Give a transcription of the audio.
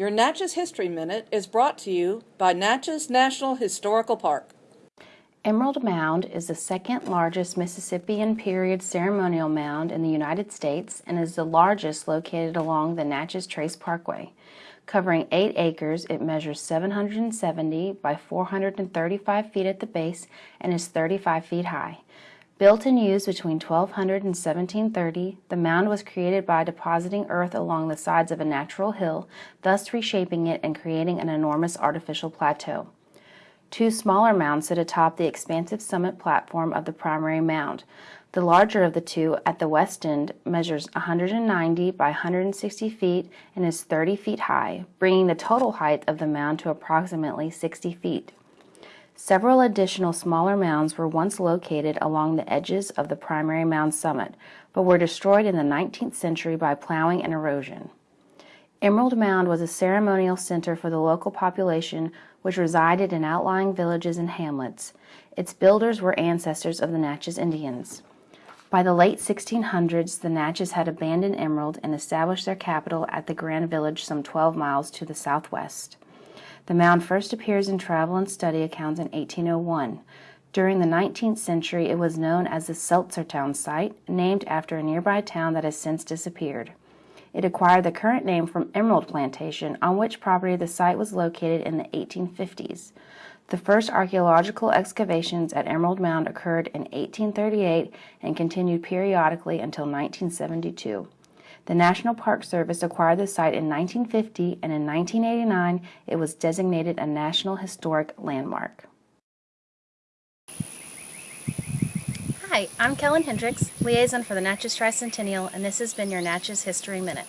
Your Natchez History Minute is brought to you by Natchez National Historical Park. Emerald Mound is the second largest Mississippian period ceremonial mound in the United States and is the largest located along the Natchez Trace Parkway. Covering 8 acres, it measures 770 by 435 feet at the base and is 35 feet high. Built and used between 1200 and 1730, the mound was created by depositing earth along the sides of a natural hill, thus reshaping it and creating an enormous artificial plateau. Two smaller mounds sit atop the expansive summit platform of the primary mound. The larger of the two, at the west end, measures 190 by 160 feet and is 30 feet high, bringing the total height of the mound to approximately 60 feet. Several additional smaller mounds were once located along the edges of the primary mound summit, but were destroyed in the 19th century by plowing and erosion. Emerald Mound was a ceremonial center for the local population which resided in outlying villages and hamlets. Its builders were ancestors of the Natchez Indians. By the late 1600s, the Natchez had abandoned Emerald and established their capital at the Grand Village some 12 miles to the southwest. The mound first appears in travel and study accounts in 1801. During the 19th century, it was known as the Selsertown site, named after a nearby town that has since disappeared. It acquired the current name from Emerald Plantation, on which property the site was located in the 1850s. The first archaeological excavations at Emerald Mound occurred in 1838 and continued periodically until 1972. The National Park Service acquired the site in 1950 and in 1989 it was designated a National Historic Landmark. Hi, I'm Kellen Hendricks, liaison for the Natchez Tricentennial, and this has been your Natchez History Minute.